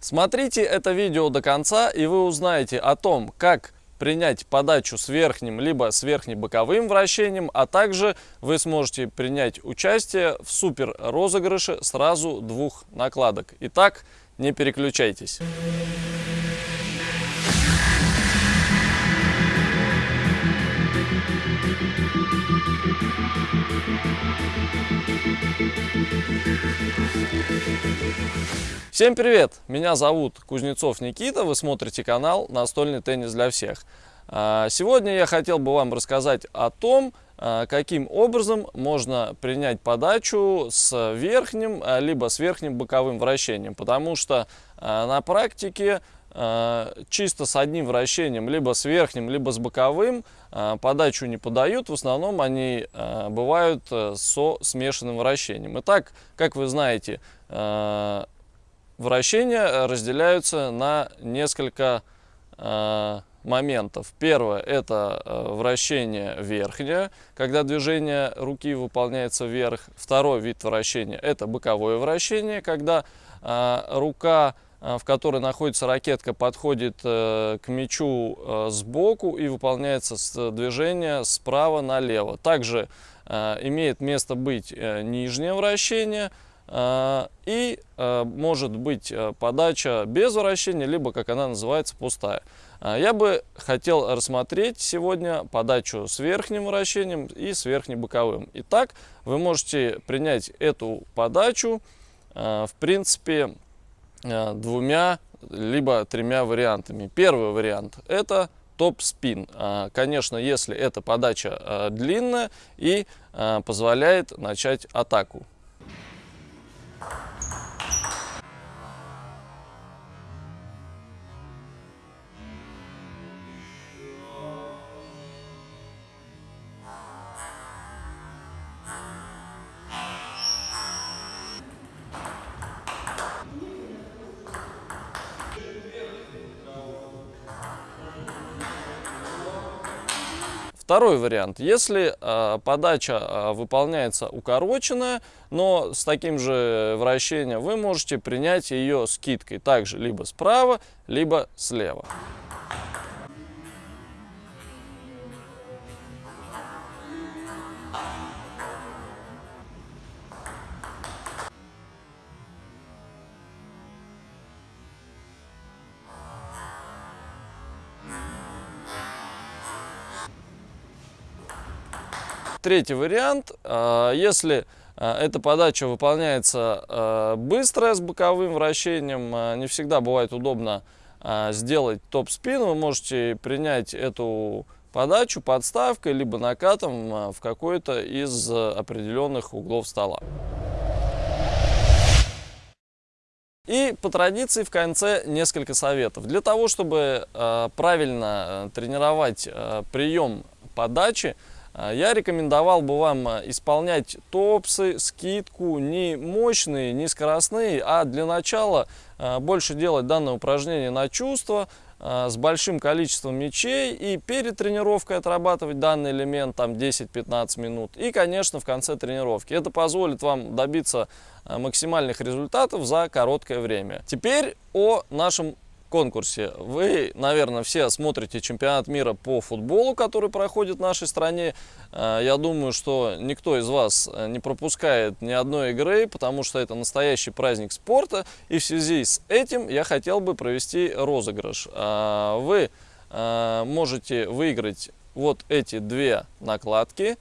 Смотрите это видео до конца и вы узнаете о том, как принять подачу с верхним либо с верхнебоковым вращением, а также вы сможете принять участие в супер розыгрыше сразу двух накладок. Итак, не переключайтесь. Всем привет! Меня зовут Кузнецов Никита, вы смотрите канал «Настольный теннис для всех». А, сегодня я хотел бы вам рассказать о том, а, каким образом можно принять подачу с верхним, а, либо с верхним боковым вращением, потому что на практике чисто с одним вращением, либо с верхним, либо с боковым, подачу не подают. В основном они бывают э, со смешанным вращением. Итак, как вы знаете, вращения разделяются на несколько моментов. Первое – это э, вращение верхнее, когда движение руки выполняется вверх. Второй вид вращения – это боковое вращение, когда э, рука, э, в которой находится ракетка, подходит к мячу сбоку и выполняется движение справа налево. Также имеет место быть нижнее вращение – и может быть подача без вращения, либо, как она называется, пустая. А, я бы хотел рассмотреть сегодня подачу с верхним вращением и с верхнебоковым. Итак, вы можете принять эту подачу, а, в принципе, а, двумя либо тремя вариантами. Первый вариант – это топ-спин. Конечно, если эта подача длинная и позволяет начать атаку. Thank you. Второй вариант. Если э, подача э, выполняется укороченная, но с таким же вращением, вы можете принять ее скидкой. Также либо справа, либо слева. Третий вариант, а, если а, эта подача выполняется а, быстро с боковым вращением, не всегда бывает удобно сделать топ-спин, вы можете принять эту подачу подставкой либо накатом в какой-то из определенных углов стола. И по традиции в конце несколько советов. Для того, чтобы правильно тренировать прием подачи, я рекомендовал бы вам а, исполнять топсы, скидку не мощные, не скоростные, а для начала а, больше делать данное упражнение на чувство, с большим количеством мячей и перед тренировкой отрабатывать данный элемент там 10-15 минут. И конечно в конце тренировки. Это позволит вам добиться максимальных результатов за короткое время. Теперь о нашем конкурсе. Вы, наверное, все смотрите чемпионат мира по футболу, который проходит в нашей стране. Э, я думаю, что никто из вас э, не пропускает ни одной игры, потому что это настоящий праздник спорта. И в связи с этим я хотел бы провести розыгрыш. Э, вы можете выиграть вот эти две накладки.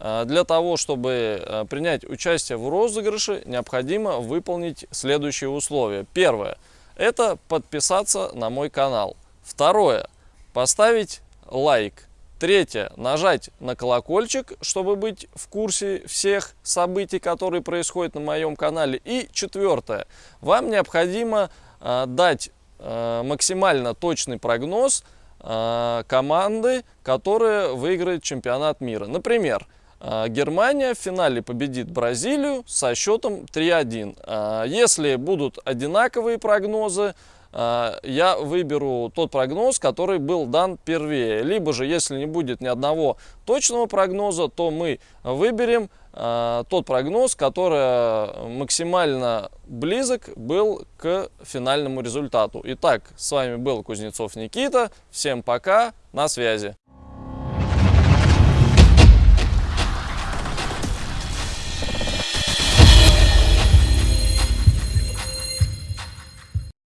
Для того, чтобы принять участие в розыгрыше, необходимо выполнить следующие условия. Первое – это подписаться на мой канал. Второе, поставить лайк. Третье, нажать на колокольчик, чтобы быть в курсе всех событий, которые происходят на моем канале. И четвертое, вам необходимо э, дать э, максимально точный прогноз э, команды, которая выиграет чемпионат мира. Например, Германия в финале победит Бразилию со счетом 3-1. А, если будут одинаковые прогнозы, э, я выберу тот прогноз, который был дан первее. Либо же, если не будет ни одного точного прогноза, то мы выберем тот прогноз, который максимально близок был к финальному результату. Итак, с вами был Кузнецов Никита. Всем пока, на связи.